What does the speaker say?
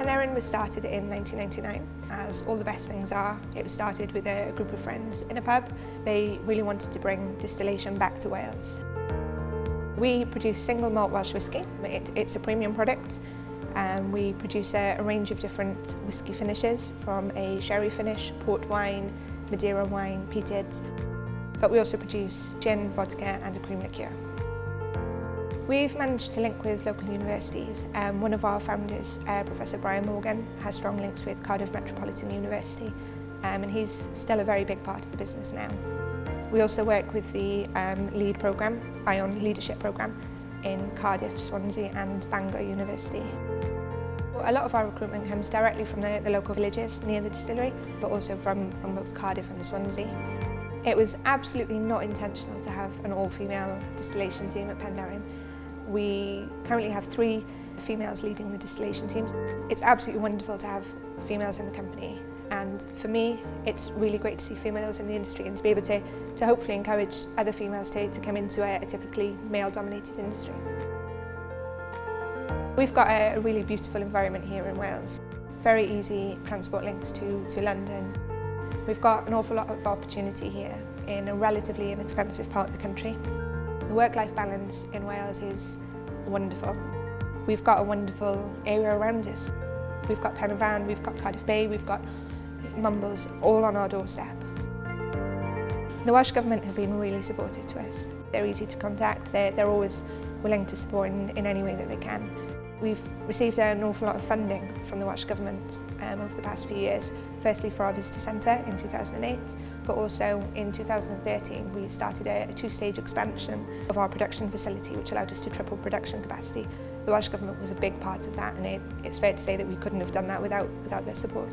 Penderyn was started in 1999. As all the best things are, it was started with a group of friends in a pub. They really wanted to bring distillation back to Wales. We produce single malt Welsh whisky. It, it's a premium product. Um, we produce a, a range of different whisky finishes from a sherry finish, port wine, Madeira wine, peated. But we also produce gin, vodka and a cream liqueur. We've managed to link with local universities. Um, one of our founders, uh, Professor Brian Morgan, has strong links with Cardiff Metropolitan University um, and he's still a very big part of the business now. We also work with the um, LEAD programme, ION Leadership Programme, in Cardiff, Swansea and Bangor University. A lot of our recruitment comes directly from the, the local villages near the distillery, but also from, from both Cardiff and Swansea. It was absolutely not intentional to have an all-female distillation team at Penderyn. We currently have three females leading the distillation teams. It's absolutely wonderful to have females in the company and for me it's really great to see females in the industry and to be able to, to hopefully encourage other females to, to come into a, a typically male dominated industry. We've got a, a really beautiful environment here in Wales. Very easy transport links to, to London. We've got an awful lot of opportunity here in a relatively inexpensive part of the country. The work-life balance in Wales is wonderful. We've got a wonderful area around us. We've got Pen y Fan, we've got Cardiff Bay, we've got Mumbles all on our doorstep. The Welsh Government have been really supportive to us. They're easy to contact, they're, they're always willing to support in, in any way that they can. We've received an awful lot of funding from the Welsh Government um, over the past few years. Firstly for our visitor centre in 2008, but also in 2013 we started a, a two-stage expansion of our production facility which allowed us to triple production capacity. The Welsh Government was a big part of that and it, it's fair to say that we couldn't have done that without, without their support.